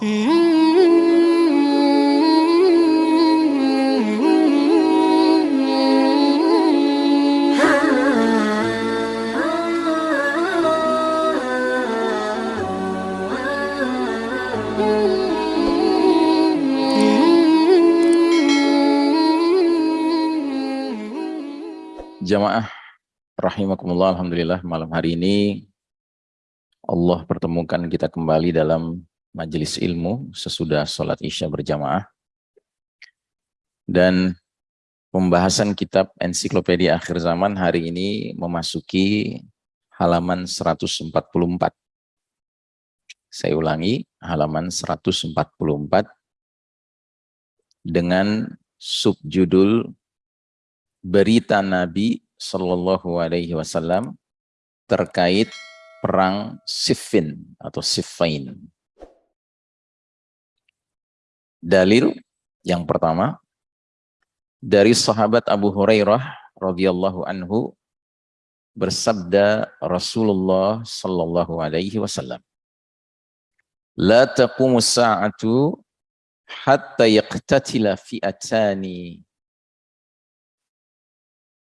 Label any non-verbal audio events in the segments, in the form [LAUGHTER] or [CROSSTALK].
Jamaah rahimakumullah alhamdulillah malam hari ini Allah pertemukan kita kembali dalam majelis ilmu sesudah sholat isya berjamaah dan pembahasan kitab ensiklopedia akhir zaman hari ini memasuki halaman 144 saya ulangi halaman 144 dengan subjudul berita Nabi Shallallahu Alaihi Wasallam terkait perang Siffin atau Siffain. Dalil yang pertama dari sahabat Abu Hurairah radhiyallahu anhu bersabda Rasulullah sallallahu alaihi wasallam La taqumu sa'atu hatta yaqtatila fi'atani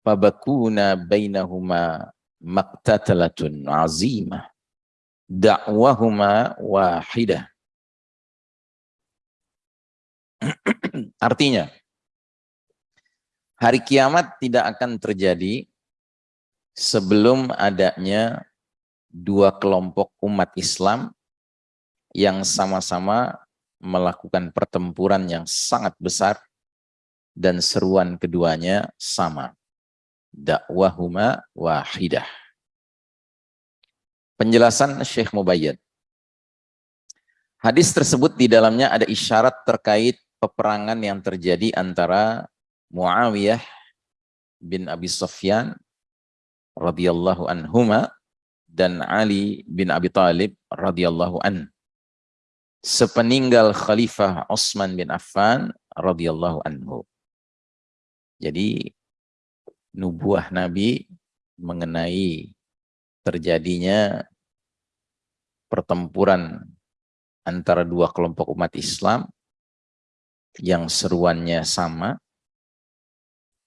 fabakuna bainahuma maktatalatun azimah da'wahuma wahidah artinya hari kiamat tidak akan terjadi sebelum adanya dua kelompok umat Islam yang sama-sama melakukan pertempuran yang sangat besar dan seruan keduanya sama dakwahuma wahidah. Penjelasan Syekh Mubayyad. Hadis tersebut di dalamnya ada isyarat terkait peperangan yang terjadi antara Muawiyah bin Abi Sufyan radhiyallahu anhuma dan Ali bin Abi Talib radhiyallahu an. Sepeninggal Khalifah Utsman bin Affan radhiyallahu anhu. Jadi nubuah Nabi mengenai terjadinya pertempuran antara dua kelompok umat Islam yang seruannya sama,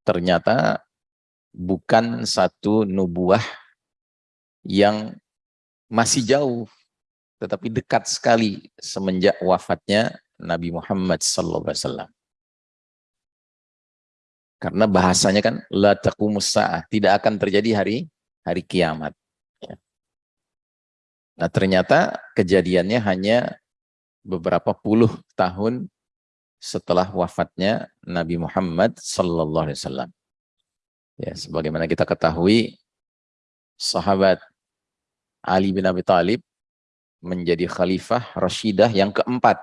ternyata bukan satu nubuah yang masih jauh, tetapi dekat sekali semenjak wafatnya Nabi Muhammad SAW. Karena bahasanya kan la taqumus tidak akan terjadi hari hari kiamat. Ya. Nah, ternyata kejadiannya hanya beberapa puluh tahun setelah wafatnya Nabi Muhammad sallallahu alaihi wasallam. Ya, sebagaimana kita ketahui sahabat Ali bin Abi Thalib menjadi khalifah Rashidah yang keempat.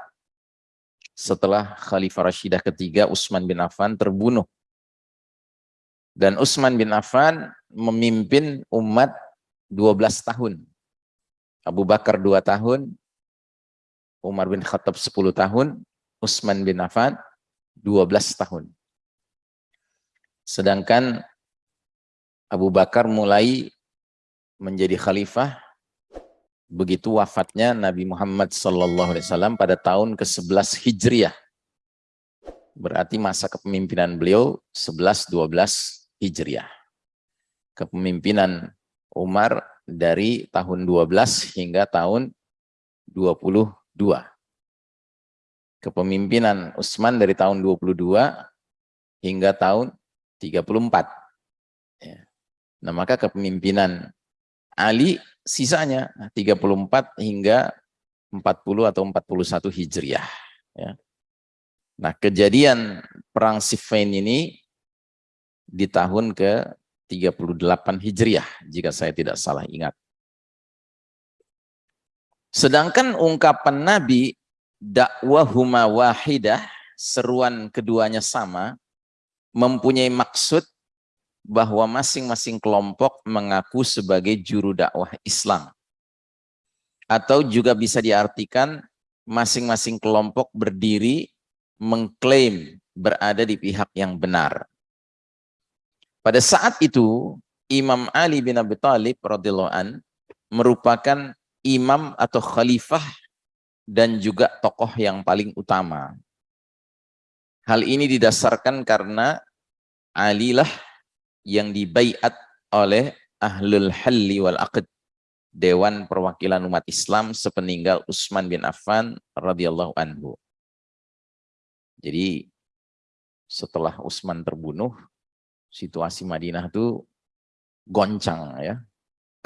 Setelah khalifah Rashidah ketiga Utsman bin Affan terbunuh dan Utsman bin Affan memimpin umat 12 tahun. Abu Bakar 2 tahun, Umar bin Khattab 10 tahun, Utsman bin Affan 12 tahun. Sedangkan Abu Bakar mulai menjadi khalifah begitu wafatnya Nabi Muhammad SAW pada tahun ke-11 Hijriah. Berarti masa kepemimpinan beliau 11-12 Hijriah. Kepemimpinan Umar dari tahun 12 hingga tahun 22. Kepemimpinan Utsman dari tahun 22 hingga tahun 34. Ya. Nah, maka kepemimpinan Ali sisanya 34 hingga 40 atau 41 Hijriah. Ya. Nah, kejadian Perang Siffin ini di tahun ke-38 Hijriah, jika saya tidak salah ingat. Sedangkan ungkapan Nabi, dakwahuma wahidah, seruan keduanya sama, mempunyai maksud bahwa masing-masing kelompok mengaku sebagai juru dakwah Islam. Atau juga bisa diartikan masing-masing kelompok berdiri mengklaim berada di pihak yang benar. Pada saat itu Imam Ali bin Abi an merupakan imam atau khalifah dan juga tokoh yang paling utama. Hal ini didasarkan karena Ali lah yang dibaiat oleh Ahlul Halli wal Aqd, Dewan Perwakilan Umat Islam sepeninggal Utsman bin Affan radhiyallahu anhu. Jadi setelah Utsman terbunuh, situasi Madinah itu goncang ya,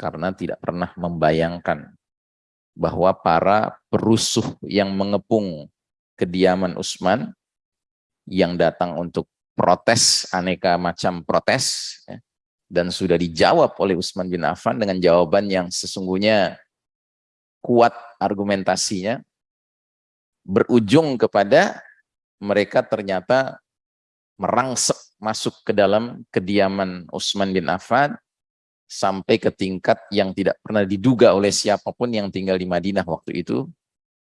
karena tidak pernah membayangkan bahwa para perusuh yang mengepung kediaman Utsman yang datang untuk protes, aneka macam protes, ya, dan sudah dijawab oleh Utsman bin Affan dengan jawaban yang sesungguhnya kuat argumentasinya, berujung kepada mereka ternyata merangsek masuk ke dalam kediaman Utsman bin Affan sampai ke tingkat yang tidak pernah diduga oleh siapa pun yang tinggal di Madinah waktu itu,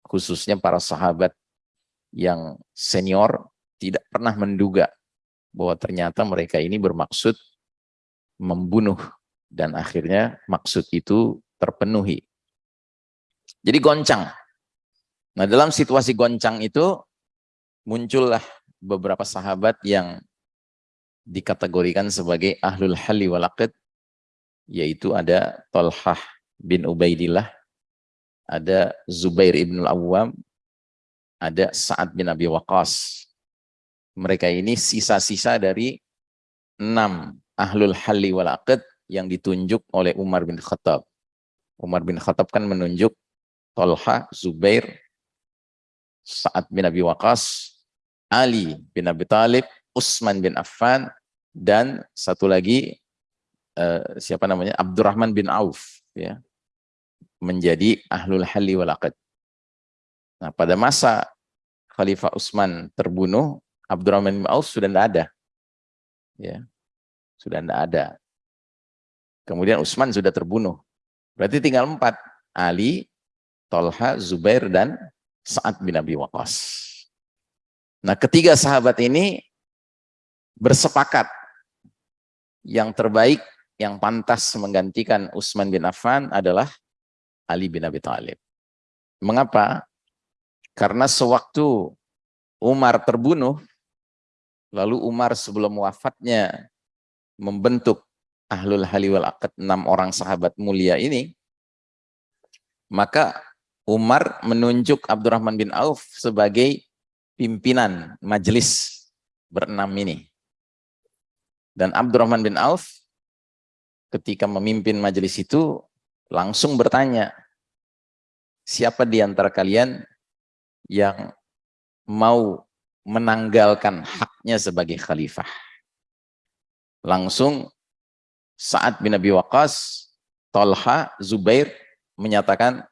khususnya para sahabat yang senior tidak pernah menduga bahwa ternyata mereka ini bermaksud membunuh dan akhirnya maksud itu terpenuhi. Jadi goncang. Nah dalam situasi goncang itu muncullah beberapa sahabat yang dikategorikan sebagai ahlul hali wal yaitu ada Talhah bin Ubaidillah, ada Zubair ibn al-Awwam, ada Sa'ad bin Abi Waqqas, mereka ini sisa-sisa dari enam ahlul halli wal aqd yang ditunjuk oleh Umar bin Khattab. Umar bin Khattab kan menunjuk Tolha, Zubair, Sa'ad bin Abi Waqas, Ali bin Abi Talib, Utsman bin Affan, dan satu lagi uh, siapa namanya Abdurrahman bin Auf ya menjadi ahlul halli wal aqd. Nah, pada masa Khalifah Utsman terbunuh, Abdurrahman bin Auf sudah tidak ada. Ya. Sudah tidak ada. Kemudian Utsman sudah terbunuh. Berarti tinggal empat. Ali, Tolha, Zubair, dan Sa'ad bin Abi Waqqas. Nah ketiga sahabat ini bersepakat yang terbaik, yang pantas menggantikan Utsman bin Affan adalah Ali bin Abi Thalib. Mengapa? Karena sewaktu Umar terbunuh, Lalu Umar sebelum wafatnya membentuk Ahlul Hali wal Aqad, enam orang sahabat mulia ini, maka Umar menunjuk Abdurrahman bin Auf sebagai pimpinan majelis berenam ini. Dan Abdurrahman bin Auf ketika memimpin majelis itu langsung bertanya, siapa di antara kalian yang mau menanggalkan haknya sebagai khalifah. Langsung saat bin Abi Waqqas, Tolha, Zubair menyatakan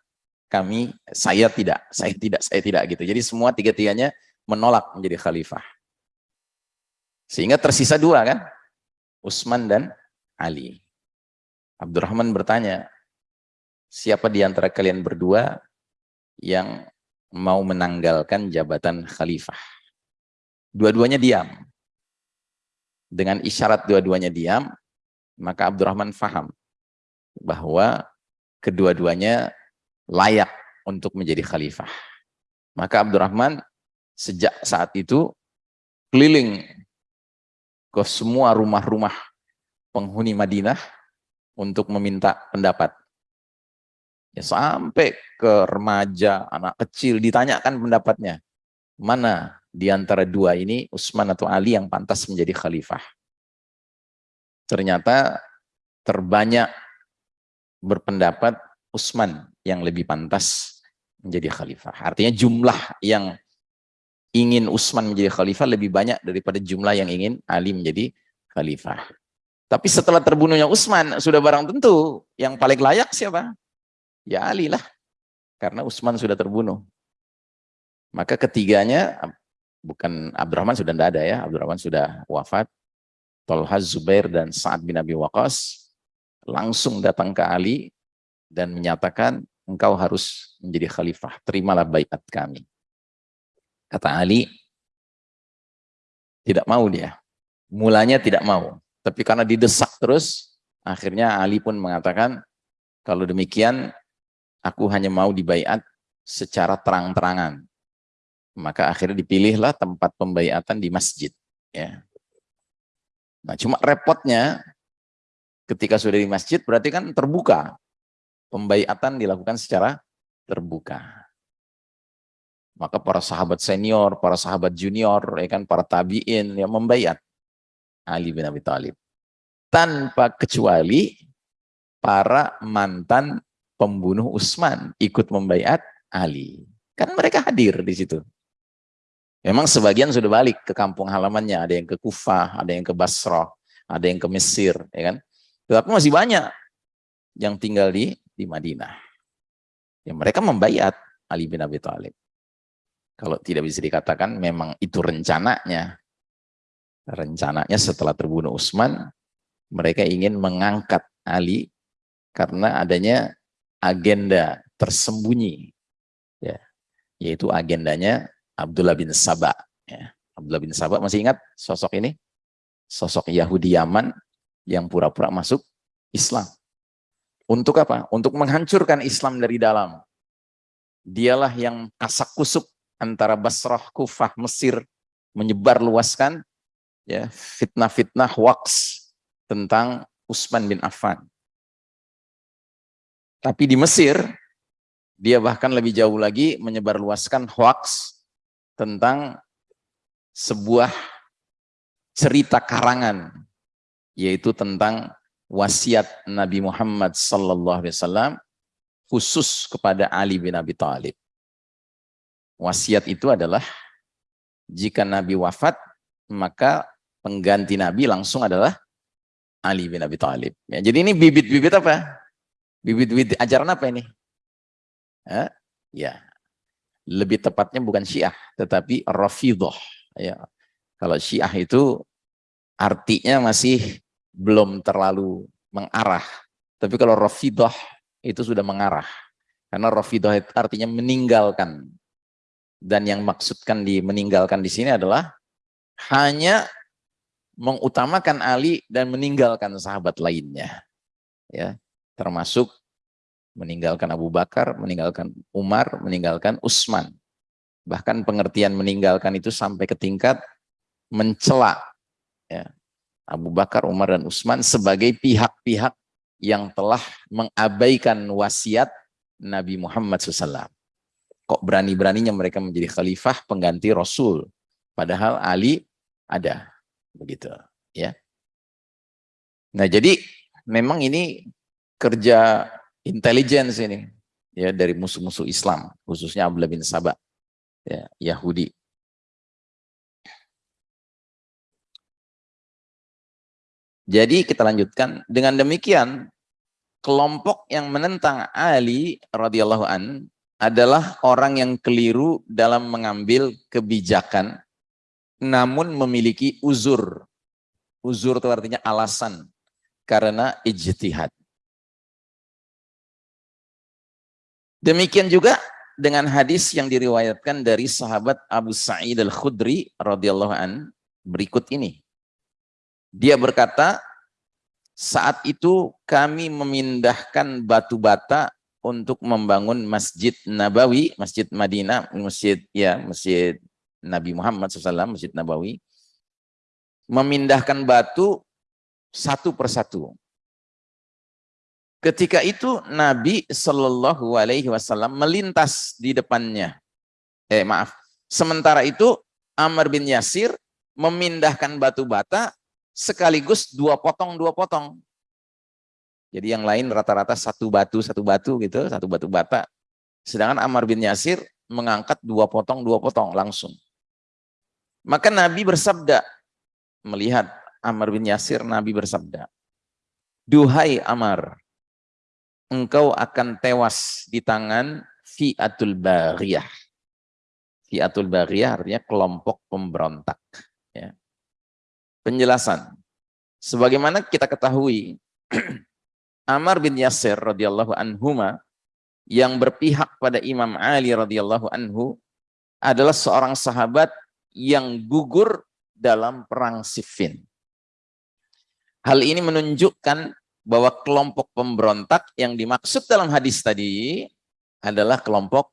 kami, saya tidak, saya tidak, saya tidak gitu. Jadi semua tiga-tiganya menolak menjadi khalifah. Sehingga tersisa dua kan, Utsman dan Ali. Abdurrahman bertanya, siapa di antara kalian berdua yang mau menanggalkan jabatan khalifah? Dua-duanya diam. Dengan isyarat dua-duanya diam, maka Abdurrahman faham bahwa kedua-duanya layak untuk menjadi khalifah. Maka Abdurrahman sejak saat itu keliling ke semua rumah-rumah penghuni Madinah untuk meminta pendapat. Ya, sampai ke remaja, anak kecil ditanyakan pendapatnya. Mana di antara dua ini Utsman atau Ali yang pantas menjadi khalifah. Ternyata terbanyak berpendapat Utsman yang lebih pantas menjadi khalifah. Artinya jumlah yang ingin Utsman menjadi khalifah lebih banyak daripada jumlah yang ingin Ali menjadi khalifah. Tapi setelah terbunuhnya Utsman, sudah barang tentu yang paling layak siapa? Ya Ali lah. Karena Utsman sudah terbunuh. Maka ketiganya bukan Abdurrahman sudah tidak ada ya, Abdurrahman sudah wafat. Tolha Zubair dan Sa'ad bin Abi Waqqas langsung datang ke Ali dan menyatakan engkau harus menjadi khalifah, terimalah baiat kami. Kata Ali, tidak mau dia. Mulanya tidak mau, tapi karena didesak terus, akhirnya Ali pun mengatakan, kalau demikian aku hanya mau dibaiat secara terang-terangan. Maka akhirnya dipilihlah tempat pembaiatan di masjid. Ya. Nah, cuma repotnya ketika sudah di masjid berarti kan terbuka. Pembaiatan dilakukan secara terbuka. Maka para sahabat senior, para sahabat junior, ya kan para tabiin yang membaiat Ali bin Abi Thalib. Tanpa kecuali para mantan pembunuh Utsman ikut membaiat Ali. Kan mereka hadir di situ. Memang sebagian sudah balik ke kampung halamannya, ada yang ke Kufah, ada yang ke Basrah, ada yang ke Mesir, ya kan? Tetapi masih banyak yang tinggal di di Madinah. Ya, mereka membayat Ali bin Abi Thalib. Kalau tidak bisa dikatakan memang itu rencananya. Rencananya setelah terbunuh Utsman, mereka ingin mengangkat Ali karena adanya agenda tersembunyi ya yaitu agendanya Abdullah bin Sabah ya. Abdullah bin Sabah masih ingat sosok ini sosok Yahudi Yaman yang pura-pura masuk Islam untuk apa? Untuk menghancurkan Islam dari dalam dialah yang kasak kusuk antara Basrah, Kufah, Mesir menyebar luaskan ya fitnah-fitnah hoax tentang Utsman bin Affan tapi di Mesir, dia bahkan lebih jauh lagi menyebarluaskan hoax tentang sebuah cerita karangan, yaitu tentang wasiat Nabi Muhammad sallallahu alaihi wasallam khusus kepada Ali bin Abi Thalib. Wasiat itu adalah jika Nabi wafat, maka pengganti Nabi langsung adalah Ali bin Abi Thalib. Ya, jadi ini bibit-bibit apa? Bibit-bibit ajaran apa ini? Eh? Ya, lebih tepatnya bukan Syiah, tetapi Rafidah. Ya. Kalau Syiah itu artinya masih belum terlalu mengarah. Tapi kalau Rafidah itu sudah mengarah. Karena Rafidah artinya meninggalkan. Dan yang maksudkan di meninggalkan di sini adalah hanya mengutamakan Ali dan meninggalkan sahabat lainnya. Ya, termasuk meninggalkan Abu Bakar, meninggalkan Umar, meninggalkan Utsman. Bahkan pengertian meninggalkan itu sampai ke tingkat mencela ya, Abu Bakar, Umar, dan Utsman sebagai pihak-pihak yang telah mengabaikan wasiat Nabi Muhammad SAW. Kok berani-beraninya mereka menjadi khalifah pengganti Rasul, padahal Ali ada, begitu. Ya. Nah jadi memang ini kerja intelligence ini ya dari musuh-musuh Islam khususnya Abdullah bin Sabah ya Yahudi. Jadi kita lanjutkan. Dengan demikian kelompok yang menentang Ali radhiyallahu an adalah orang yang keliru dalam mengambil kebijakan namun memiliki uzur. Uzur itu artinya alasan karena ijtihad. Demikian juga dengan hadis yang diriwayatkan dari sahabat Abu Sa'id Al-Khudri radhiyallahu an berikut ini. Dia berkata, saat itu kami memindahkan batu bata untuk membangun Masjid Nabawi, Masjid Madinah, Masjid ya, Masjid Nabi Muhammad SAW, Masjid Nabawi. Memindahkan batu satu persatu. Ketika itu Nabi Shallallahu Alaihi Wasallam melintas di depannya. Eh maaf. Sementara itu Amr bin Yasir memindahkan batu bata sekaligus dua potong dua potong. Jadi yang lain rata-rata satu batu satu batu gitu, satu batu bata. Sedangkan Amr bin Yasir mengangkat dua potong dua potong langsung. Maka Nabi bersabda melihat Amr bin Yasir, Nabi bersabda, Duhai Amr, engkau akan tewas di tangan fi'atul bariyah. Fi'atul bariyah artinya kelompok pemberontak. Ya. Penjelasan. Sebagaimana kita ketahui, [CLEARS THROAT] Amar bin Yasir radhiyallahu anhuma yang berpihak pada Imam Ali radhiyallahu anhu adalah seorang sahabat yang gugur dalam perang Siffin. Hal ini menunjukkan bahwa kelompok pemberontak yang dimaksud dalam hadis tadi adalah kelompok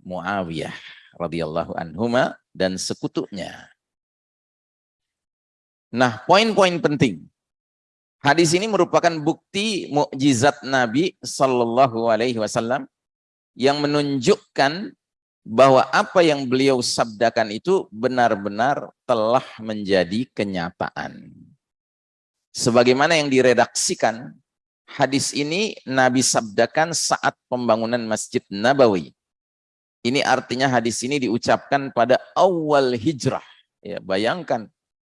Muawiyah radhiyallahu anhuma dan sekutunya. Nah, poin-poin penting. Hadis ini merupakan bukti mukjizat Nabi Shallallahu Alaihi Wasallam yang menunjukkan bahwa apa yang beliau sabdakan itu benar-benar telah menjadi kenyataan. Sebagaimana yang diredaksikan, hadis ini Nabi sabdakan saat pembangunan Masjid Nabawi. Ini artinya hadis ini diucapkan pada awal hijrah. Ya, bayangkan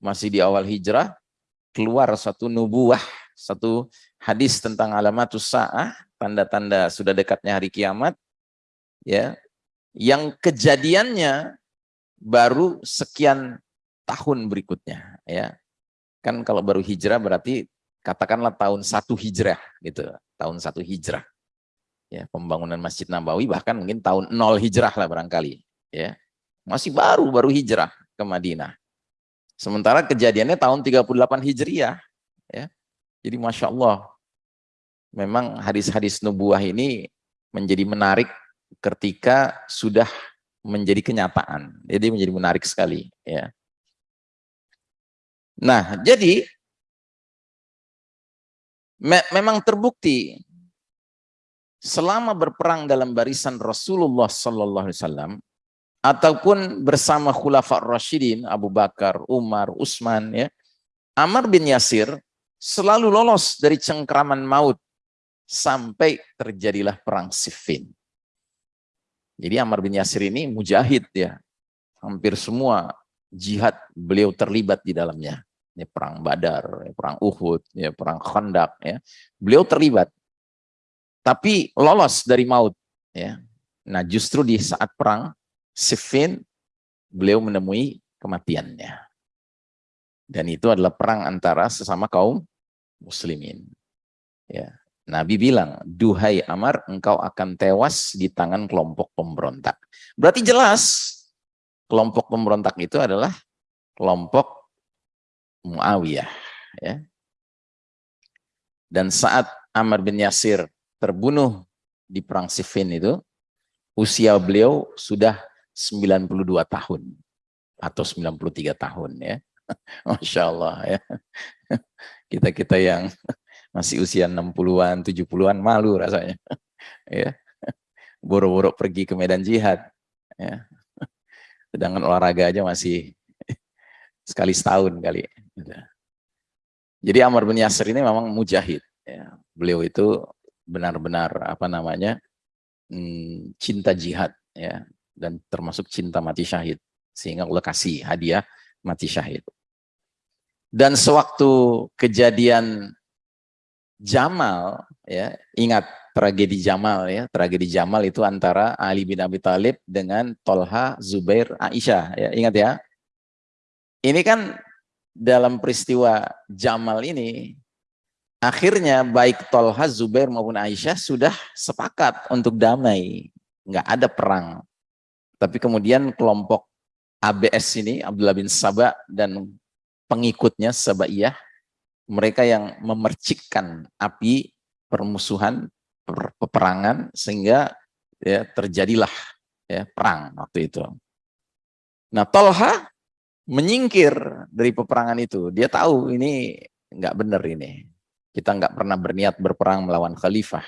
masih di awal hijrah, keluar satu nubuah, satu hadis tentang alamatus sa'ah, tanda-tanda sudah dekatnya hari kiamat, ya, yang kejadiannya baru sekian tahun berikutnya, ya. Kan kalau baru hijrah berarti katakanlah tahun satu hijrah, gitu, tahun satu hijrah. Ya, pembangunan Masjid Nabawi bahkan mungkin tahun nol hijrah lah barangkali, ya. Masih baru baru hijrah ke Madinah. Sementara kejadiannya tahun 38 Hijriah. Ya. Jadi Masya Allah, memang hadis-hadis nubuah ini menjadi menarik ketika sudah menjadi kenyataan. Jadi menjadi menarik sekali. Ya. Nah, jadi me memang terbukti selama berperang dalam barisan Rasulullah Sallallahu Alaihi Wasallam ataupun bersama khulafah Rashidin, Abu Bakar, Umar, Utsman ya. Amr bin Yasir selalu lolos dari cengkraman maut sampai terjadilah perang Siffin. Jadi Amr bin Yasir ini mujahid ya. Hampir semua jihad beliau terlibat di dalamnya. Ini perang Badar, ya, perang Uhud, ya, perang Khandaq ya. Beliau terlibat. Tapi lolos dari maut ya. Nah, justru di saat perang Siffin, beliau menemui kematiannya. Dan itu adalah perang antara sesama kaum muslimin. Ya. Nabi bilang, duhai Amar, engkau akan tewas di tangan kelompok pemberontak. Berarti jelas, kelompok pemberontak itu adalah kelompok Muawiyah. Ya. Dan saat Amr bin Yasir terbunuh di perang Siffin itu, usia beliau sudah 92 tahun atau 93 tahun ya. [LAUGHS] Masya Allah ya. Kita-kita yang masih usia 60-an, 70-an malu rasanya. [LAUGHS] ya. Boro-boro pergi ke medan jihad. Ya. Sedangkan olahraga aja masih [LAUGHS] sekali setahun kali. Jadi Amr bin Yasir ini memang mujahid. Ya. Beliau itu benar-benar apa namanya hmm, cinta jihad. Ya dan termasuk cinta mati syahid. Sehingga Allah kasih hadiah mati syahid. Dan sewaktu kejadian Jamal, ya ingat tragedi Jamal ya, tragedi Jamal itu antara Ali bin Abi Thalib dengan Tolha, Zubair, Aisyah, ya ingat ya. Ini kan dalam peristiwa Jamal ini, akhirnya baik Tolha, Zubair maupun Aisyah sudah sepakat untuk damai, nggak ada perang. Tapi kemudian kelompok ABS ini, Abdullah bin Sabah dan pengikutnya Sabaiyah, mereka yang memercikkan api permusuhan, peperangan, sehingga ya, terjadilah ya, perang waktu itu. Nah, Tolha menyingkir dari peperangan itu. Dia tahu ini nggak benar ini. Kita nggak pernah berniat berperang melawan khalifah.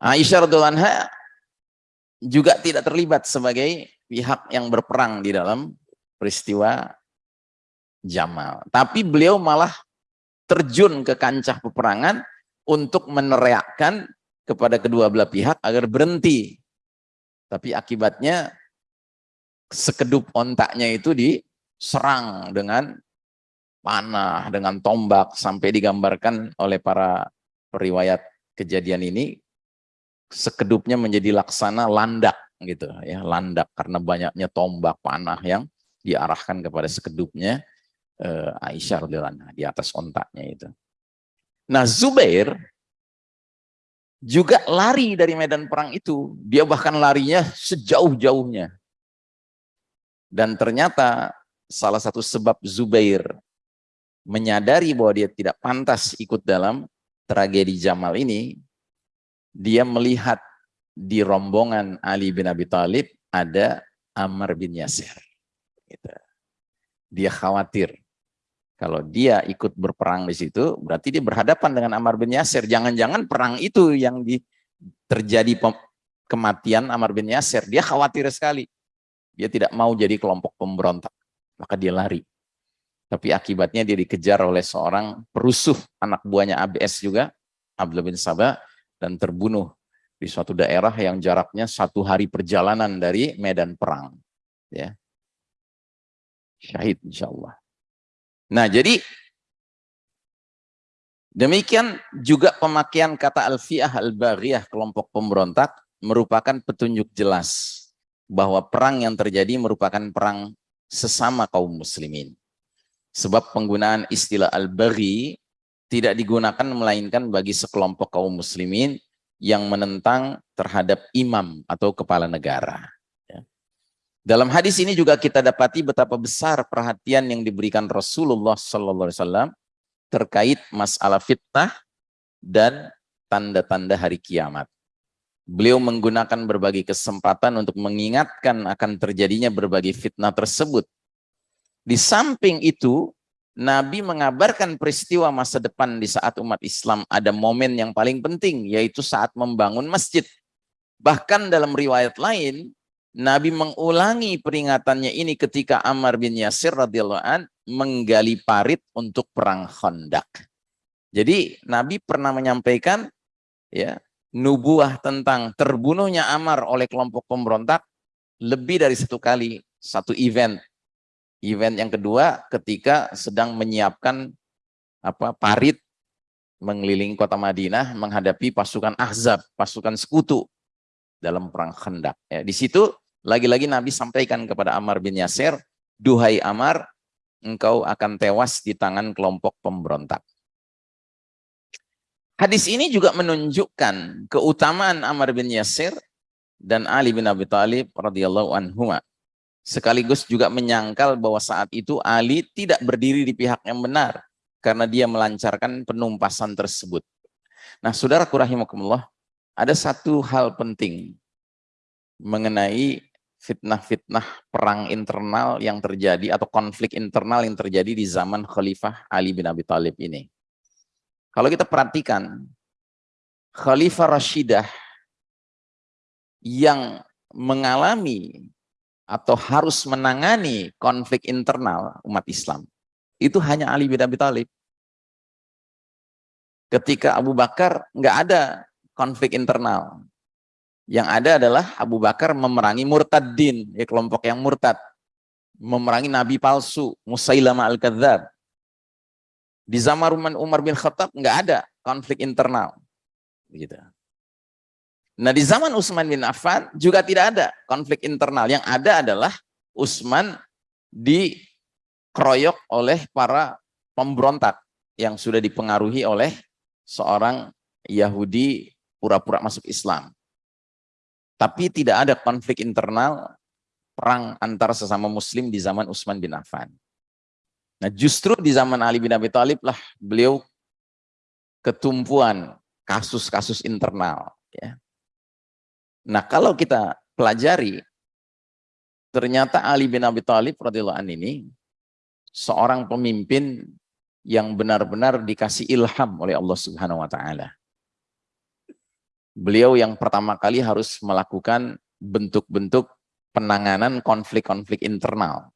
Aisyah radhiallahu anha juga tidak terlibat sebagai pihak yang berperang di dalam peristiwa Jamal. Tapi beliau malah terjun ke kancah peperangan untuk meneriakkan kepada kedua belah pihak agar berhenti. Tapi akibatnya sekedup ontaknya itu diserang dengan panah, dengan tombak, sampai digambarkan oleh para periwayat kejadian ini sekedupnya menjadi laksana landak gitu ya landak karena banyaknya tombak panah yang diarahkan kepada sekedupnya uh, Aisyah radhiyallahu di atas ontaknya itu. Nah Zubair juga lari dari medan perang itu. Dia bahkan larinya sejauh-jauhnya. Dan ternyata salah satu sebab Zubair menyadari bahwa dia tidak pantas ikut dalam tragedi Jamal ini dia melihat di rombongan Ali bin Abi Thalib ada Ammar bin Yasir. Gitu. Dia khawatir kalau dia ikut berperang di situ, berarti dia berhadapan dengan Ammar bin Yasir. Jangan-jangan perang itu yang di, terjadi kematian Ammar bin Yasir. Dia khawatir sekali. Dia tidak mau jadi kelompok pemberontak. Maka dia lari. Tapi akibatnya dia dikejar oleh seorang perusuh anak buahnya ABS juga, Abdullah bin Sabah, dan terbunuh di suatu daerah yang jaraknya satu hari perjalanan dari medan perang. Ya. Syahid insya Allah. Nah jadi demikian juga pemakaian kata alfiah al-baghiyah kelompok pemberontak merupakan petunjuk jelas bahwa perang yang terjadi merupakan perang sesama kaum muslimin. Sebab penggunaan istilah al-baghi tidak digunakan melainkan bagi sekelompok kaum muslimin yang menentang terhadap imam atau kepala negara. Dalam hadis ini juga kita dapati betapa besar perhatian yang diberikan Rasulullah SAW terkait masalah fitnah dan tanda-tanda hari kiamat. Beliau menggunakan berbagai kesempatan untuk mengingatkan akan terjadinya berbagai fitnah tersebut. Di samping itu, Nabi mengabarkan peristiwa masa depan di saat umat Islam ada momen yang paling penting, yaitu saat membangun masjid. Bahkan dalam riwayat lain, Nabi mengulangi peringatannya ini ketika Ammar bin Yasir radhiyallahu an menggali parit untuk perang Khandaq. Jadi Nabi pernah menyampaikan ya nubuah tentang terbunuhnya Ammar oleh kelompok pemberontak lebih dari satu kali satu event Event yang kedua ketika sedang menyiapkan apa parit mengelilingi kota Madinah menghadapi pasukan Ahzab, pasukan sekutu dalam perang Khandaq. Ya, di situ lagi-lagi Nabi sampaikan kepada Ammar bin Yasir, "Duhai Ammar, engkau akan tewas di tangan kelompok pemberontak." Hadis ini juga menunjukkan keutamaan Ammar bin Yasir dan Ali bin Abi Thalib radhiyallahu anhu sekaligus juga menyangkal bahwa saat itu Ali tidak berdiri di pihak yang benar karena dia melancarkan penumpasan tersebut. Nah, saudara rahimakumullah, ada satu hal penting mengenai fitnah-fitnah perang internal yang terjadi atau konflik internal yang terjadi di zaman Khalifah Ali bin Abi Thalib ini. Kalau kita perhatikan, Khalifah Rashidah yang mengalami atau harus menangani konflik internal umat Islam itu hanya Ali bin Abi Thalib. Ketika Abu Bakar nggak ada konflik internal. Yang ada adalah Abu Bakar memerangi murtadin, ya kelompok yang murtad. Memerangi nabi palsu, Musailama al-Kadzab. Di zaman Umar bin Khattab nggak ada konflik internal. Begitu. Nah di zaman Utsman bin Affan juga tidak ada konflik internal. Yang ada adalah Utsman dikeroyok oleh para pemberontak yang sudah dipengaruhi oleh seorang Yahudi pura-pura masuk Islam. Tapi tidak ada konflik internal perang antar sesama muslim di zaman Utsman bin Affan. Nah justru di zaman Ali bin Abi Thalib lah beliau ketumpuan kasus-kasus internal. Ya. Nah, kalau kita pelajari, ternyata Ali bin Abi Thalib radhiyallahu ini seorang pemimpin yang benar-benar dikasih ilham oleh Allah Subhanahu wa taala. Beliau yang pertama kali harus melakukan bentuk-bentuk penanganan konflik-konflik internal.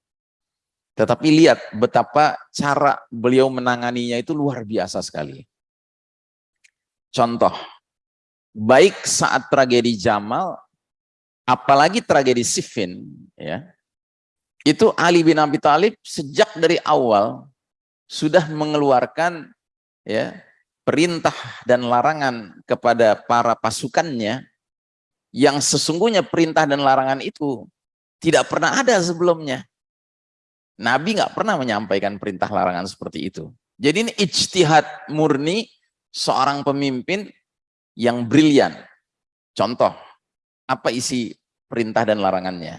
Tetapi lihat betapa cara beliau menanganinya itu luar biasa sekali. Contoh, baik saat tragedi Jamal, apalagi tragedi Siffin, ya, itu Ali bin Abi Thalib sejak dari awal sudah mengeluarkan ya perintah dan larangan kepada para pasukannya yang sesungguhnya perintah dan larangan itu tidak pernah ada sebelumnya. Nabi nggak pernah menyampaikan perintah larangan seperti itu. Jadi ini ijtihad murni seorang pemimpin yang brilian. Contoh, apa isi perintah dan larangannya?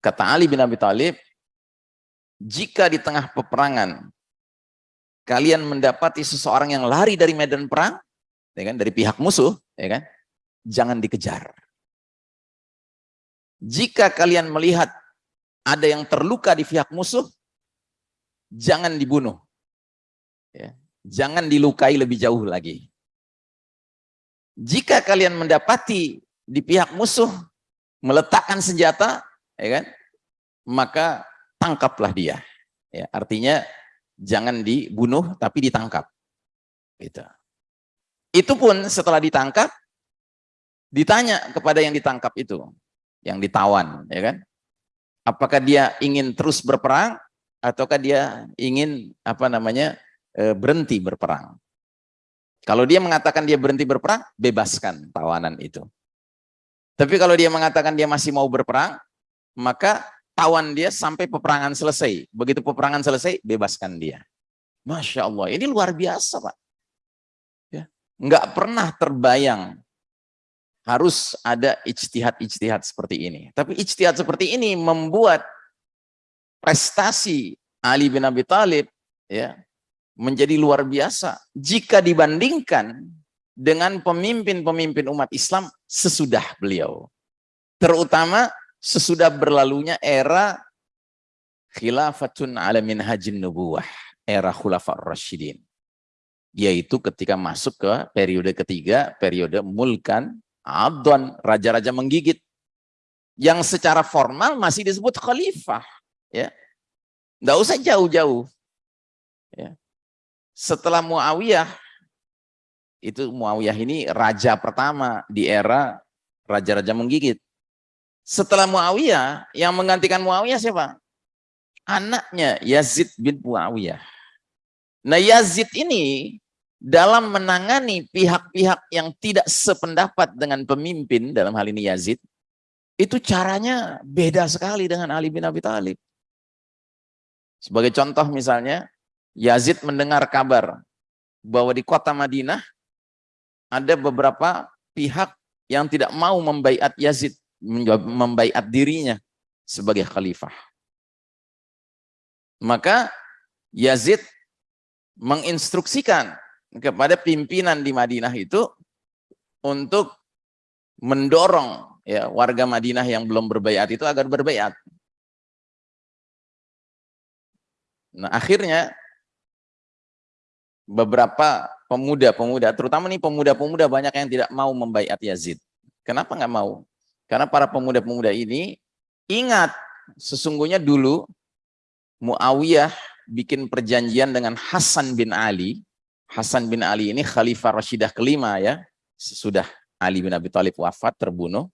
Kata Ali bin Abi Thalib, jika di tengah peperangan kalian mendapati seseorang yang lari dari medan perang, ya kan, dari pihak musuh, ya kan, jangan dikejar. Jika kalian melihat ada yang terluka di pihak musuh, jangan dibunuh. Ya. Jangan dilukai lebih jauh lagi. Jika kalian mendapati di pihak musuh meletakkan senjata, ya kan, maka tangkaplah dia. Ya, artinya jangan dibunuh tapi ditangkap. Gitu. Itu pun setelah ditangkap, ditanya kepada yang ditangkap itu, yang ditawan, ya kan? Apakah dia ingin terus berperang ataukah dia ingin apa namanya e, berhenti berperang. Kalau dia mengatakan dia berhenti berperang, bebaskan tawanan itu. Tapi kalau dia mengatakan dia masih mau berperang, maka tawan dia sampai peperangan selesai. Begitu peperangan selesai, bebaskan dia. Masya Allah, ini luar biasa Pak. Ya. Nggak pernah terbayang harus ada ijtihad-ijtihad seperti ini. Tapi ijtihad seperti ini membuat prestasi Ali bin Abi Thalib ya menjadi luar biasa jika dibandingkan dengan pemimpin-pemimpin umat Islam sesudah beliau. Terutama sesudah berlalunya era khilafatun ala minhajin nubuwah, era khulafah rasyidin. Yaitu ketika masuk ke periode ketiga, periode mulkan, abdon, raja-raja menggigit. Yang secara formal masih disebut khalifah. ya Nggak usah jauh-jauh. Ya setelah Muawiyah itu Muawiyah ini raja pertama di era raja-raja menggigit. Setelah Muawiyah, yang menggantikan Muawiyah siapa? Anaknya Yazid bin Muawiyah. Nah Yazid ini dalam menangani pihak-pihak yang tidak sependapat dengan pemimpin, dalam hal ini Yazid, itu caranya beda sekali dengan Ali bin Abi Thalib. Sebagai contoh misalnya, Yazid mendengar kabar bahwa di kota Madinah ada beberapa pihak yang tidak mau membaiat Yazid, membaiat dirinya sebagai khalifah. Maka Yazid menginstruksikan kepada pimpinan di Madinah itu untuk mendorong ya warga Madinah yang belum berbaiat itu agar berbaiat. Nah, akhirnya beberapa pemuda-pemuda, terutama nih pemuda-pemuda banyak yang tidak mau membaiat Yazid. Kenapa nggak mau? Karena para pemuda-pemuda ini ingat sesungguhnya dulu Muawiyah bikin perjanjian dengan Hasan bin Ali. Hasan bin Ali ini Khalifah Rashidah kelima ya. Sudah Ali bin Abi Thalib wafat, terbunuh.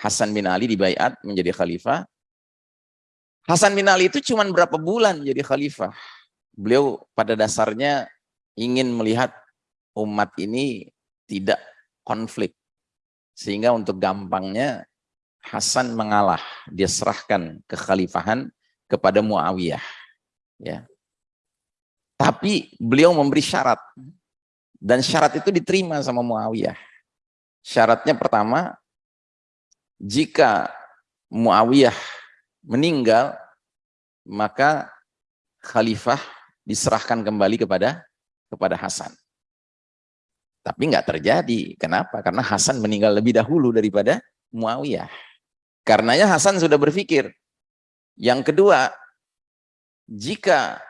Hasan bin Ali dibaiat menjadi khalifah. Hasan bin Ali itu cuma berapa bulan jadi khalifah. Beliau pada dasarnya ingin melihat umat ini tidak konflik. Sehingga untuk gampangnya Hasan mengalah, dia serahkan kekhalifahan kepada Muawiyah. Ya. Tapi beliau memberi syarat. Dan syarat itu diterima sama Muawiyah. Syaratnya pertama, jika Muawiyah meninggal, maka khalifah diserahkan kembali kepada kepada Hasan. Tapi nggak terjadi. Kenapa? Karena Hasan meninggal lebih dahulu daripada Muawiyah. Karenanya Hasan sudah berpikir. Yang kedua, jika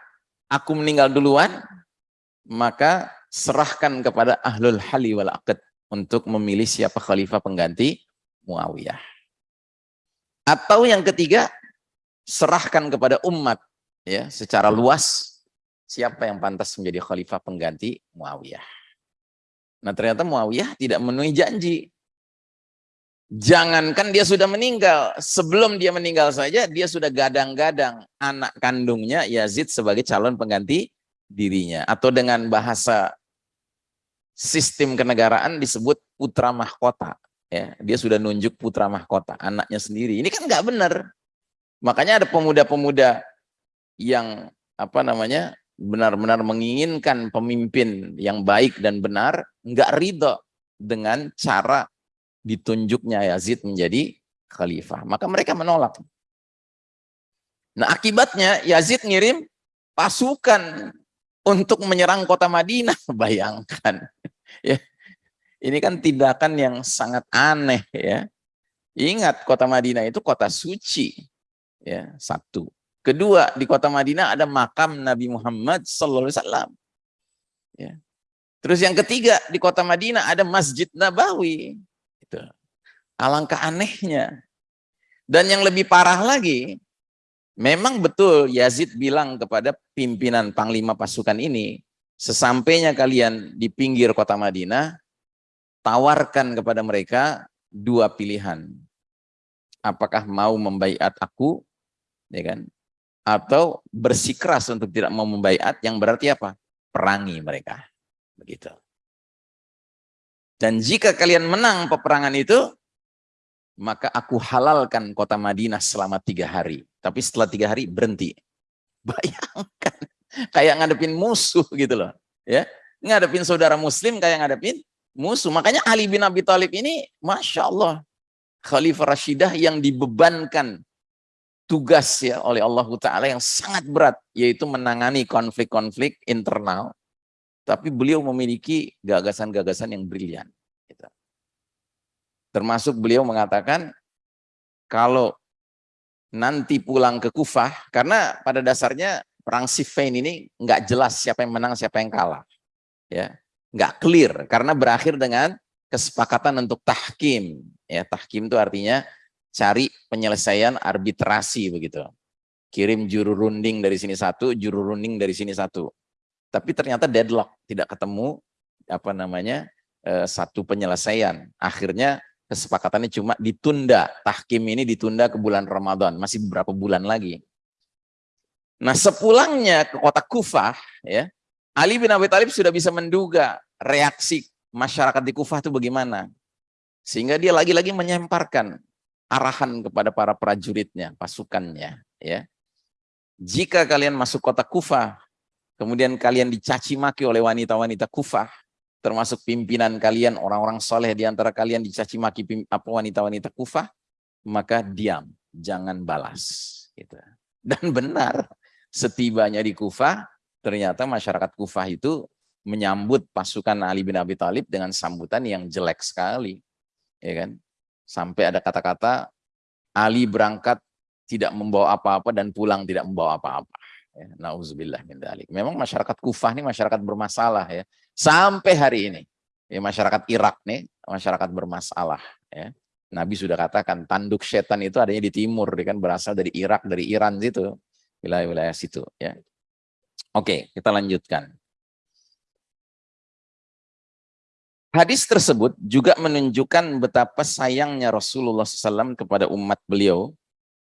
aku meninggal duluan, maka serahkan kepada ahlul hali wal aqd untuk memilih siapa khalifah pengganti Muawiyah. Atau yang ketiga, serahkan kepada umat ya secara luas siapa yang pantas menjadi khalifah pengganti Muawiyah. Nah ternyata Muawiyah tidak memenuhi janji. Jangankan dia sudah meninggal, sebelum dia meninggal saja dia sudah gadang-gadang anak kandungnya Yazid sebagai calon pengganti dirinya. Atau dengan bahasa sistem kenegaraan disebut putra mahkota. Ya, dia sudah nunjuk putra mahkota, anaknya sendiri. Ini kan nggak benar. Makanya ada pemuda-pemuda yang apa namanya benar-benar menginginkan pemimpin yang baik dan benar, enggak ridho dengan cara ditunjuknya Yazid menjadi khalifah. Maka mereka menolak. Nah akibatnya Yazid ngirim pasukan untuk menyerang kota Madinah. [LAUGHS] Bayangkan. ya. Ini kan tindakan yang sangat aneh ya. Ingat kota Madinah itu kota suci. Ya, satu. Kedua, di kota Madinah ada makam Nabi Muhammad sallallahu alaihi wasallam. Ya. Terus yang ketiga, di kota Madinah ada Masjid Nabawi. Itu. Alangkah anehnya. Dan yang lebih parah lagi, memang betul Yazid bilang kepada pimpinan panglima pasukan ini, sesampainya kalian di pinggir kota Madinah, tawarkan kepada mereka dua pilihan. Apakah mau membaiat aku, ya kan? Atau bersikeras untuk tidak mau membaiat, yang berarti apa? Perangi mereka. Begitu. Dan jika kalian menang peperangan itu, maka aku halalkan kota Madinah selama tiga hari. Tapi setelah tiga hari berhenti. [LAUGHS] Bayangkan, kayak ngadepin musuh gitu loh. ya Ngadepin saudara muslim kayak ngadepin musuh. Makanya Ali bin Abi Thalib ini, Masya Allah, Khalifah Rashidah yang dibebankan tugas ya oleh Allah Ta'ala yang sangat berat, yaitu menangani konflik-konflik internal. Tapi beliau memiliki gagasan-gagasan yang brilian. Termasuk beliau mengatakan kalau nanti pulang ke Kufah, karena pada dasarnya perang Siffin ini nggak jelas siapa yang menang, siapa yang kalah. Ya, nggak clear karena berakhir dengan kesepakatan untuk tahkim. Ya, tahkim itu artinya cari penyelesaian arbitrasi begitu. Kirim juru runding dari sini satu, juru runding dari sini satu. Tapi ternyata deadlock, tidak ketemu apa namanya eh, satu penyelesaian. Akhirnya kesepakatannya cuma ditunda. Tahkim ini ditunda ke bulan Ramadan, masih beberapa bulan lagi. Nah, sepulangnya ke kota Kufah, ya, Ali bin Abi Thalib sudah bisa menduga reaksi masyarakat di Kufah itu bagaimana. Sehingga dia lagi-lagi menyemparkan arahan kepada para prajuritnya, pasukannya, ya. Jika kalian masuk kota Kufah, kemudian kalian dicaci maki oleh wanita-wanita Kufah, termasuk pimpinan kalian, orang-orang soleh di antara kalian dicaci maki apa wanita-wanita kufah, maka diam, jangan balas. Gitu. Dan benar, setibanya di kufah, ternyata masyarakat kufah itu menyambut pasukan Ali bin Abi Thalib dengan sambutan yang jelek sekali. ya kan? Sampai ada kata-kata, Ali berangkat tidak membawa apa-apa dan pulang tidak membawa apa-apa. Ya, Nauzubillah min dalik. Memang masyarakat Kufah ini masyarakat bermasalah ya. Sampai hari ini. Ya, masyarakat Irak nih, masyarakat bermasalah. Ya. Nabi sudah katakan, tanduk setan itu adanya di timur, dia kan berasal dari Irak, dari Iran situ. Wilayah-wilayah situ. Ya. Oke, kita lanjutkan. Hadis tersebut juga menunjukkan betapa sayangnya Rasulullah SAW kepada umat beliau.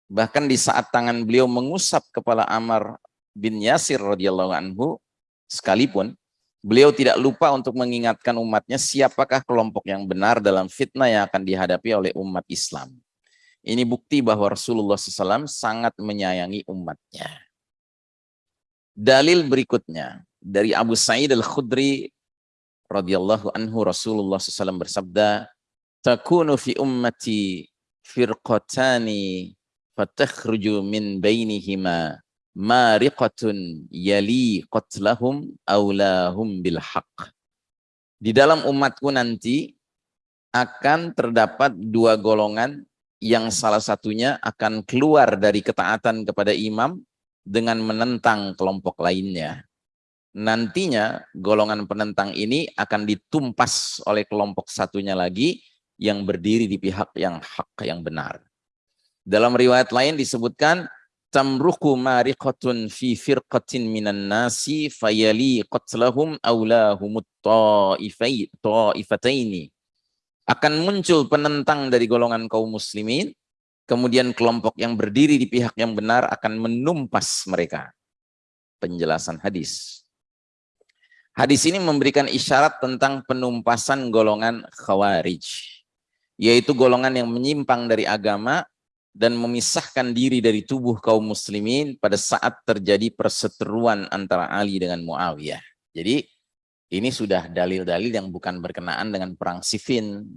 Bahkan di saat tangan beliau mengusap kepala Amr bin Yasir radhiyallahu anhu, sekalipun Beliau tidak lupa untuk mengingatkan umatnya siapakah kelompok yang benar dalam fitnah yang akan dihadapi oleh umat Islam. Ini bukti bahwa Rasulullah SAW sangat menyayangi umatnya. Dalil berikutnya dari Abu Sa'id al-Khudri radhiyallahu anhu Rasulullah SAW bersabda, "Takunu fi ummati firqatani fatakhruju min bainihima mariqatun yali qatlahum aulahum bil haq. Di dalam umatku nanti akan terdapat dua golongan yang salah satunya akan keluar dari ketaatan kepada imam dengan menentang kelompok lainnya. Nantinya golongan penentang ini akan ditumpas oleh kelompok satunya lagi yang berdiri di pihak yang hak yang benar. Dalam riwayat lain disebutkan tamruku mariqatun fi firqatin minan nasi fayali qatlahum ta'ifai akan muncul penentang dari golongan kaum muslimin kemudian kelompok yang berdiri di pihak yang benar akan menumpas mereka. Penjelasan hadis hadis ini memberikan isyarat tentang penumpasan golongan khawarij yaitu golongan yang menyimpang dari agama dan memisahkan diri dari tubuh kaum muslimin pada saat terjadi perseteruan antara Ali dengan Muawiyah. Jadi ini sudah dalil-dalil yang bukan berkenaan dengan perang Siffin,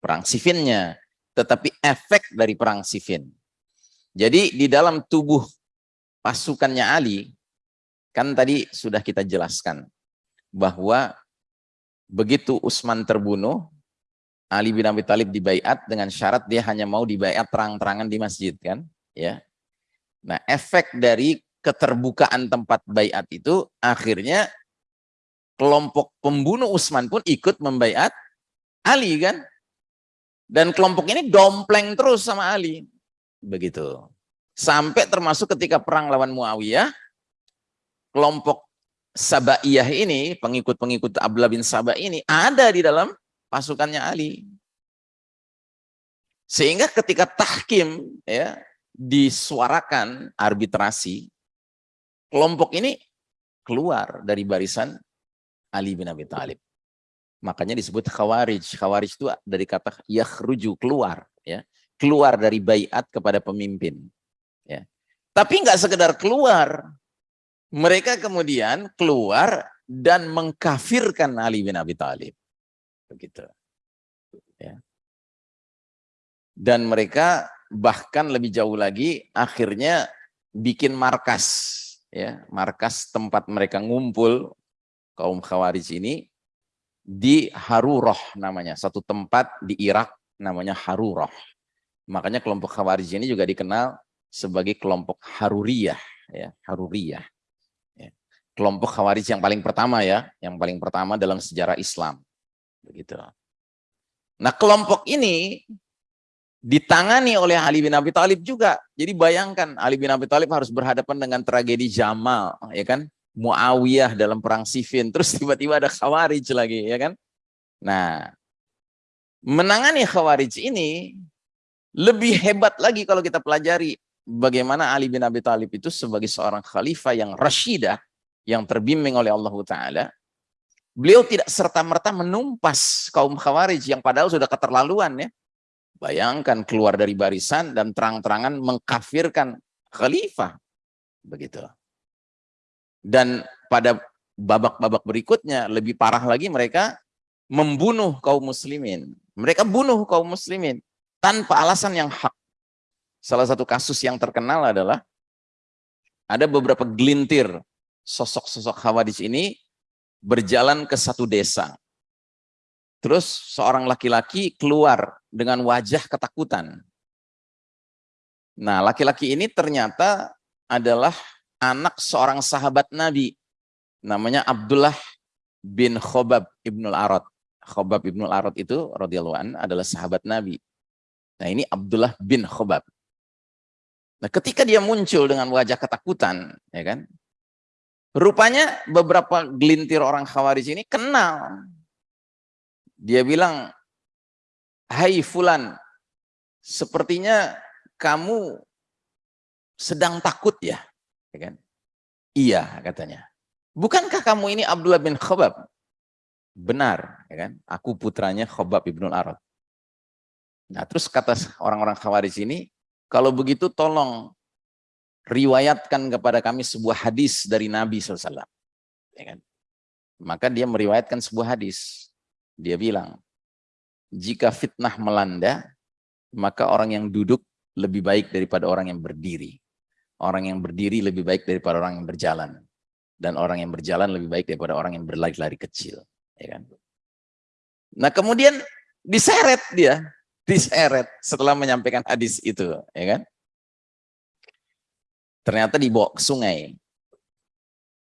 perang Siffinnya, tetapi efek dari perang Siffin. Jadi di dalam tubuh pasukannya Ali, kan tadi sudah kita jelaskan bahwa begitu Utsman terbunuh, Ali bin Abi Thalib dibaiat dengan syarat dia hanya mau dibaiat terang-terangan di masjid kan, ya. Nah, efek dari keterbukaan tempat baiat itu akhirnya kelompok pembunuh Utsman pun ikut membaiat Ali kan. Dan kelompok ini dompleng terus sama Ali. Begitu. Sampai termasuk ketika perang lawan Muawiyah, kelompok Sabaiyah ini, pengikut-pengikut Abdullah bin Sabah ini ada di dalam pasukannya Ali. Sehingga ketika tahkim ya disuarakan arbitrasi, kelompok ini keluar dari barisan Ali bin Abi Thalib. Makanya disebut khawarij. Khawarij itu dari kata yakhruju, keluar. ya Keluar dari bayat kepada pemimpin. ya Tapi nggak sekedar keluar. Mereka kemudian keluar dan mengkafirkan Ali bin Abi Thalib. Begitu. Ya. Dan mereka bahkan lebih jauh lagi akhirnya bikin markas ya. Markas tempat mereka ngumpul kaum khawarij ini di Haruroh namanya. Satu tempat di Irak namanya Haruroh makanya kelompok khawarij ini juga dikenal sebagai kelompok Haruriyah ya. Haruriyah. ya. Kelompok khawarij yang paling pertama ya yang paling pertama dalam sejarah Islam Begitu. Nah kelompok ini ditangani oleh Ali bin Abi Thalib juga. Jadi bayangkan Ali bin Abi Thalib harus berhadapan dengan tragedi Jamal, ya kan? Muawiyah dalam perang Siffin, terus tiba-tiba ada Khawarij lagi, ya kan? Nah, menangani Khawarij ini lebih hebat lagi kalau kita pelajari bagaimana Ali bin Abi Thalib itu sebagai seorang khalifah yang rasyidah, yang terbimbing oleh Allah Ta'ala, Beliau tidak serta-merta menumpas kaum khawarij yang padahal sudah keterlaluan ya. Bayangkan keluar dari barisan dan terang-terangan mengkafirkan khalifah. Begitu. Dan pada babak-babak berikutnya lebih parah lagi mereka membunuh kaum muslimin. Mereka bunuh kaum muslimin tanpa alasan yang hak. Salah satu kasus yang terkenal adalah ada beberapa gelintir sosok-sosok khawarij ini berjalan ke satu desa. Terus seorang laki-laki keluar dengan wajah ketakutan. Nah, laki-laki ini ternyata adalah anak seorang sahabat Nabi. Namanya Abdullah bin Khobab ibnul Arad. Khobab ibnul Arad itu an adalah sahabat Nabi. Nah, ini Abdullah bin Khobab. Nah, ketika dia muncul dengan wajah ketakutan, ya kan? Rupanya beberapa gelintir orang khawarij ini kenal. Dia bilang, Hai Fulan, sepertinya kamu sedang takut ya? ya kan? Iya katanya. Bukankah kamu ini Abdullah bin Khobab? Benar, ya kan? Aku putranya Khobab ibnul Arad. Nah terus kata orang-orang khawarij ini, kalau begitu tolong riwayatkan kepada kami sebuah hadis dari Nabi SAW. Ya kan? Maka dia meriwayatkan sebuah hadis. Dia bilang, jika fitnah melanda, maka orang yang duduk lebih baik daripada orang yang berdiri. Orang yang berdiri lebih baik daripada orang yang berjalan. Dan orang yang berjalan lebih baik daripada orang yang berlari-lari kecil. Ya kan? Nah kemudian diseret dia, diseret setelah menyampaikan hadis itu, ya kan? Ternyata dibawa ke sungai.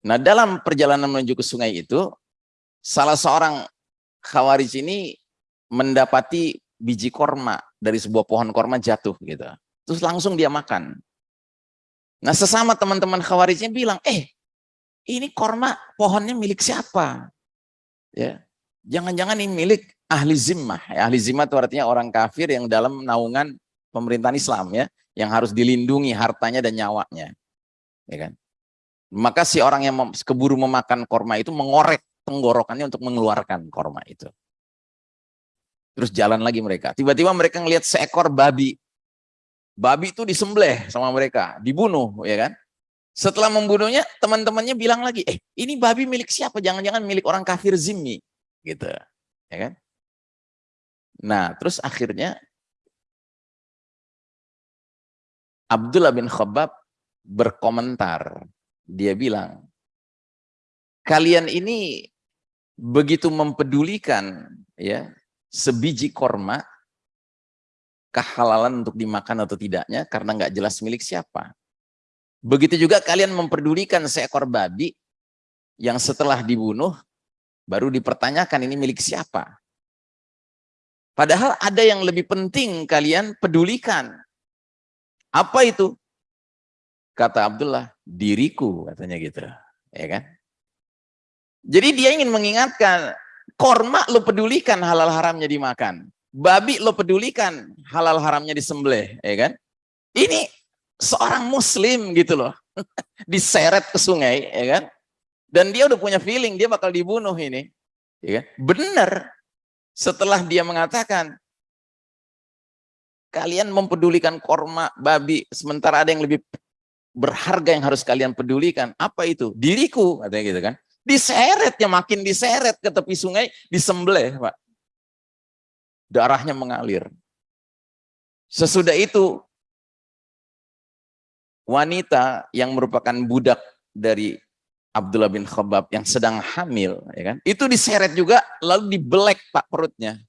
Nah dalam perjalanan menuju ke sungai itu, salah seorang khawarij ini mendapati biji korma dari sebuah pohon korma jatuh gitu. Terus langsung dia makan. Nah sesama teman-teman khawarijnya bilang, eh ini korma pohonnya milik siapa? Ya, jangan-jangan ini milik ahli zimmah. Ahli zimmah itu artinya orang kafir yang dalam naungan pemerintahan Islam ya yang harus dilindungi hartanya dan nyawanya. Ya kan? Maka si orang yang keburu memakan korma itu mengorek tenggorokannya untuk mengeluarkan korma itu. Terus jalan lagi mereka. Tiba-tiba mereka ngelihat seekor babi. Babi itu disembelih sama mereka, dibunuh, ya kan? Setelah membunuhnya, teman-temannya bilang lagi, eh ini babi milik siapa? Jangan-jangan milik orang kafir zimmi. Gitu, ya kan? Nah, terus akhirnya Abdullah bin Khabbab berkomentar. Dia bilang, kalian ini begitu mempedulikan ya sebiji korma kehalalan untuk dimakan atau tidaknya karena nggak jelas milik siapa. Begitu juga kalian memperdulikan seekor babi yang setelah dibunuh baru dipertanyakan ini milik siapa. Padahal ada yang lebih penting kalian pedulikan. Apa itu? Kata Abdullah, diriku katanya gitu. Ya kan? Jadi dia ingin mengingatkan, korma lo pedulikan halal haramnya dimakan. Babi lo pedulikan halal haramnya disembelih, ya kan? Ini seorang muslim gitu loh. [LAUGHS] Diseret ke sungai, ya kan? Dan dia udah punya feeling dia bakal dibunuh ini. Ya kan? Benar. Setelah dia mengatakan, kalian mempedulikan korma, babi, sementara ada yang lebih berharga yang harus kalian pedulikan. Apa itu? Diriku, katanya gitu kan. Diseret ya makin diseret ke tepi sungai, disembelih, Pak. Darahnya mengalir. Sesudah itu, wanita yang merupakan budak dari Abdullah bin Khabab yang sedang hamil, ya kan? Itu diseret juga, lalu dibelek pak perutnya,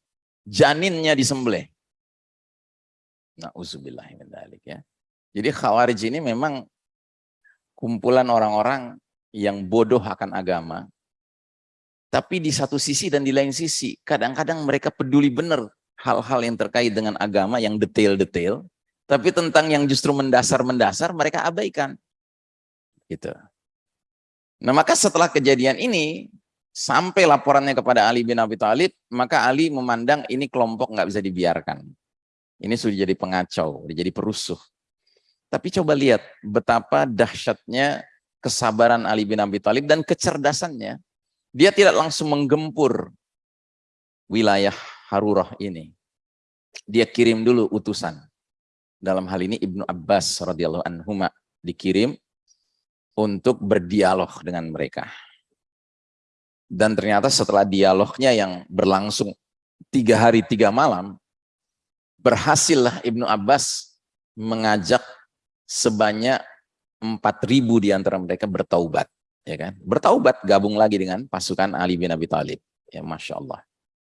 janinnya disembelih. Nah, ya. Jadi khawarij ini memang kumpulan orang-orang yang bodoh akan agama. Tapi di satu sisi dan di lain sisi, kadang-kadang mereka peduli benar hal-hal yang terkait dengan agama yang detail-detail, tapi tentang yang justru mendasar-mendasar mereka abaikan. Gitu. Nah maka setelah kejadian ini, sampai laporannya kepada Ali bin Abi Thalib, maka Ali memandang ini kelompok nggak bisa dibiarkan. Ini sudah jadi pengacau, sudah jadi perusuh. Tapi coba lihat betapa dahsyatnya kesabaran Ali bin Abi Thalib dan kecerdasannya. Dia tidak langsung menggempur wilayah Harurah ini. Dia kirim dulu utusan. Dalam hal ini Ibnu Abbas radhiyallahu anhu dikirim untuk berdialog dengan mereka. Dan ternyata setelah dialognya yang berlangsung tiga hari tiga malam, berhasillah Ibnu Abbas mengajak sebanyak 4.000 di antara mereka bertaubat. ya kan? Bertaubat gabung lagi dengan pasukan Ali bin Abi Thalib. Ya, Masya Allah.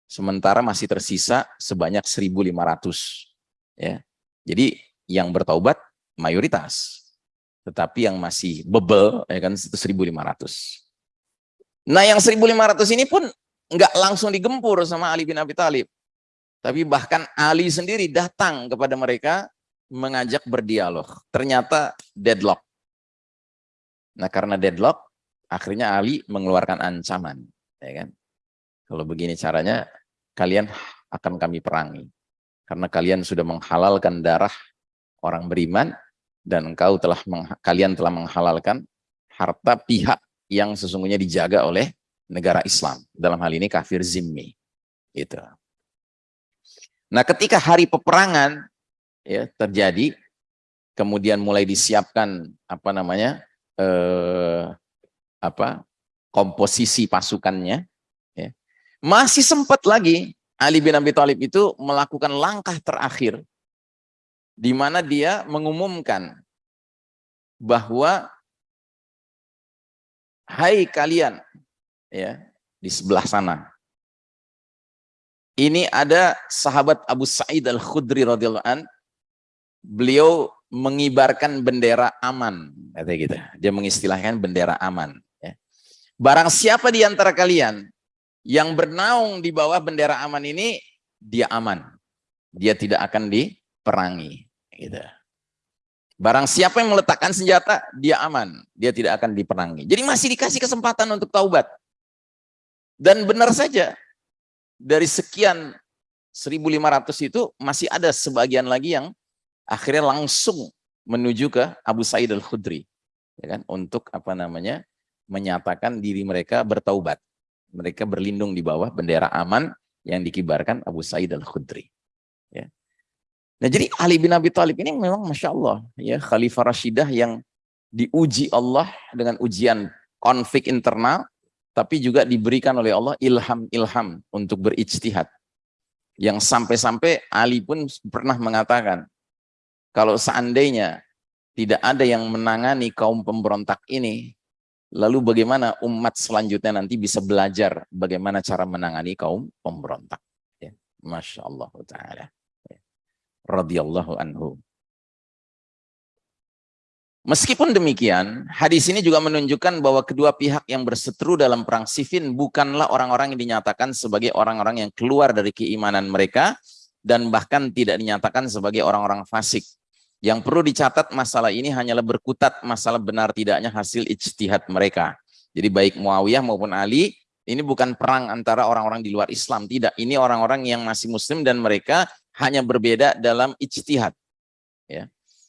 Sementara masih tersisa sebanyak 1.500. Ya. Jadi yang bertaubat mayoritas tetapi yang masih bebel ya kan itu 1500. Nah, yang 1500 ini pun nggak langsung digempur sama Ali bin Abi Thalib. Tapi bahkan Ali sendiri datang kepada mereka mengajak berdialog. Ternyata deadlock. Nah, karena deadlock, akhirnya Ali mengeluarkan ancaman, ya kan? Kalau begini caranya, kalian akan kami perangi. Karena kalian sudah menghalalkan darah orang beriman, dan engkau telah kalian telah menghalalkan harta pihak yang sesungguhnya dijaga oleh negara Islam dalam hal ini kafir zimmi itu nah ketika hari peperangan ya terjadi kemudian mulai disiapkan apa namanya eh, apa komposisi pasukannya ya, masih sempat lagi Ali bin Abi Thalib itu melakukan langkah terakhir di mana dia mengumumkan bahwa hai kalian ya di sebelah sana ini ada sahabat Abu Sa'id Al-Khudri radhiyallahu an beliau mengibarkan bendera aman kata gitu dia mengistilahkan bendera aman ya. barang siapa di antara kalian yang bernaung di bawah bendera aman ini dia aman dia tidak akan diperangi Gitu. Barang siapa yang meletakkan senjata, dia aman. Dia tidak akan diperangi. Jadi masih dikasih kesempatan untuk taubat. Dan benar saja, dari sekian 1.500 itu masih ada sebagian lagi yang akhirnya langsung menuju ke Abu Sa'id al-Khudri. Ya kan? Untuk apa namanya menyatakan diri mereka bertaubat. Mereka berlindung di bawah bendera aman yang dikibarkan Abu Sa'id al-Khudri. Ya. Nah jadi Ali bin Abi Thalib ini memang Masya Allah ya Khalifah Rashidah yang diuji Allah dengan ujian konflik internal tapi juga diberikan oleh Allah ilham-ilham untuk berijtihad yang sampai-sampai Ali pun pernah mengatakan kalau seandainya tidak ada yang menangani kaum pemberontak ini lalu bagaimana umat selanjutnya nanti bisa belajar bagaimana cara menangani kaum pemberontak ya. Masya Allah Ta'ala. Radiyallahu anhu. Meskipun demikian, hadis ini juga menunjukkan bahwa kedua pihak yang berseteru dalam perang Siffin bukanlah orang-orang yang dinyatakan sebagai orang-orang yang keluar dari keimanan mereka dan bahkan tidak dinyatakan sebagai orang-orang fasik. Yang perlu dicatat masalah ini hanyalah berkutat masalah benar tidaknya hasil ijtihad mereka. Jadi baik Muawiyah maupun Ali, ini bukan perang antara orang-orang di luar Islam. Tidak, ini orang-orang yang masih muslim dan mereka hanya berbeda dalam ijtihad.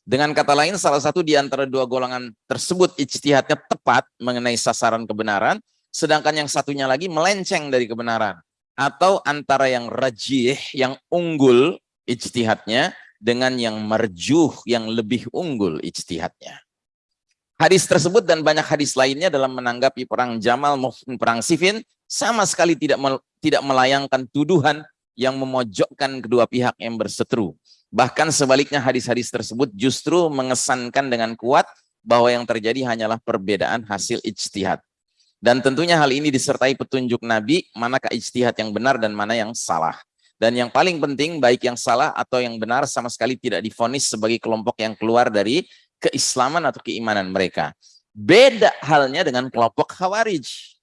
Dengan kata lain, salah satu di antara dua golongan tersebut ijtihadnya tepat mengenai sasaran kebenaran, sedangkan yang satunya lagi melenceng dari kebenaran. Atau antara yang rajih, yang unggul ijtihadnya, dengan yang merjuh, yang lebih unggul ijtihadnya. Hadis tersebut dan banyak hadis lainnya dalam menanggapi perang Jamal maupun perang Siffin sama sekali tidak melayangkan tuduhan yang memojokkan kedua pihak yang berseteru. Bahkan sebaliknya hadis-hadis tersebut justru mengesankan dengan kuat bahwa yang terjadi hanyalah perbedaan hasil ijtihad. Dan tentunya hal ini disertai petunjuk Nabi, manakah ijtihad yang benar dan mana yang salah. Dan yang paling penting, baik yang salah atau yang benar sama sekali tidak difonis sebagai kelompok yang keluar dari keislaman atau keimanan mereka. Beda halnya dengan kelompok Khawarij.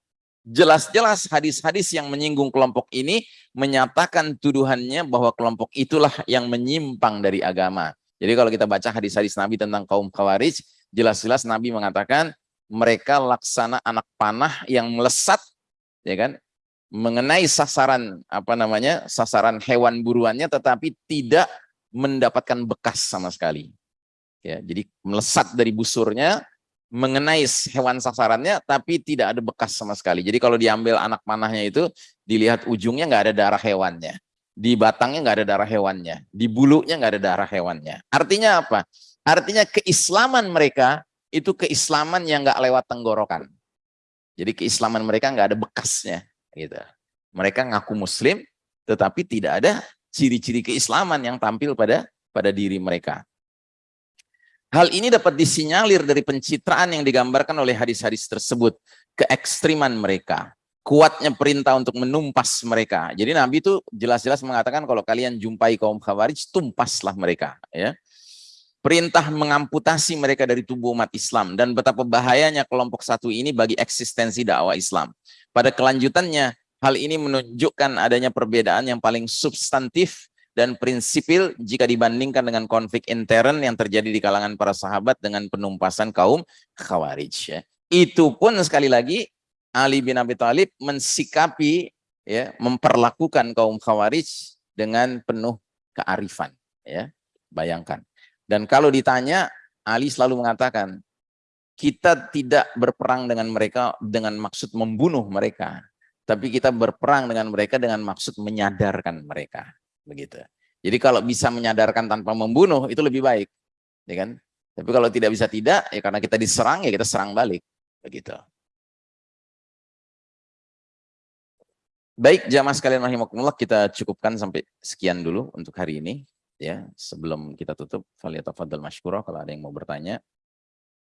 Jelas-jelas hadis-hadis yang menyinggung kelompok ini menyatakan tuduhannya bahwa kelompok itulah yang menyimpang dari agama. Jadi kalau kita baca hadis-hadis Nabi tentang kaum Khawarij, jelas-jelas Nabi mengatakan mereka laksana anak panah yang melesat ya kan mengenai sasaran apa namanya sasaran hewan buruannya tetapi tidak mendapatkan bekas sama sekali ya jadi melesat dari busurnya mengenai hewan sasarannya tapi tidak ada bekas sama sekali. Jadi kalau diambil anak panahnya itu dilihat ujungnya nggak ada darah hewannya. Di batangnya nggak ada darah hewannya. Di bulunya nggak ada darah hewannya. Artinya apa? Artinya keislaman mereka itu keislaman yang nggak lewat tenggorokan. Jadi keislaman mereka nggak ada bekasnya. gitu. Mereka ngaku muslim tetapi tidak ada ciri-ciri keislaman yang tampil pada pada diri mereka. Hal ini dapat disinyalir dari pencitraan yang digambarkan oleh hadis-hadis tersebut, keekstriman mereka, kuatnya perintah untuk menumpas mereka. Jadi Nabi itu jelas-jelas mengatakan kalau kalian jumpai kaum khawarij, tumpaslah mereka. ya Perintah mengamputasi mereka dari tubuh umat Islam dan betapa bahayanya kelompok satu ini bagi eksistensi dakwah Islam. Pada kelanjutannya, hal ini menunjukkan adanya perbedaan yang paling substantif dan prinsipil jika dibandingkan dengan konflik intern yang terjadi di kalangan para sahabat dengan penumpasan kaum khawarij. Ya. Itu pun sekali lagi Ali bin Abi Thalib mensikapi, ya, memperlakukan kaum khawarij dengan penuh kearifan. Ya. Bayangkan. Dan kalau ditanya, Ali selalu mengatakan, kita tidak berperang dengan mereka dengan maksud membunuh mereka, tapi kita berperang dengan mereka dengan maksud menyadarkan mereka begitu. Jadi kalau bisa menyadarkan tanpa membunuh itu lebih baik, ya kan? Tapi kalau tidak bisa tidak, ya karena kita diserang ya kita serang balik, begitu. Baik, jamaah sekalian rahimakumullah, kita cukupkan sampai sekian dulu untuk hari ini. Ya, sebelum kita tutup, faliyatafadhal masykurah kalau ada yang mau bertanya.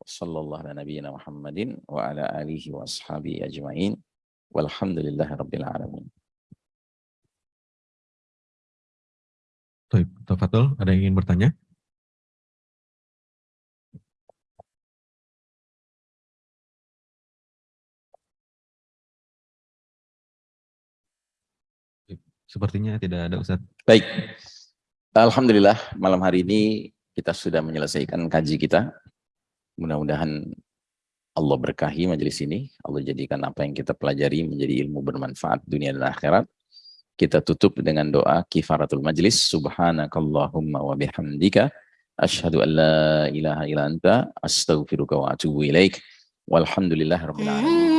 Wassallallahu ala nabiyyina Muhammadin wa ala alihi wa ajma'in. Walhamdulillahi rabbil alamin. Baik, Tafatul, ada yang ingin bertanya? Sepertinya tidak ada Ustaz. Baik. Alhamdulillah malam hari ini kita sudah menyelesaikan kaji kita. Mudah-mudahan Allah berkahi majelis ini. Allah jadikan apa yang kita pelajari menjadi ilmu bermanfaat dunia dan akhirat. Kita tutup dengan doa kifaratul majlis. Subhanakallahumma wa bihamdika. Ashadu an la ilaha ila anta. Astaghfiruka wa atubu ilaik. Walhamdulillah rabbil alamin.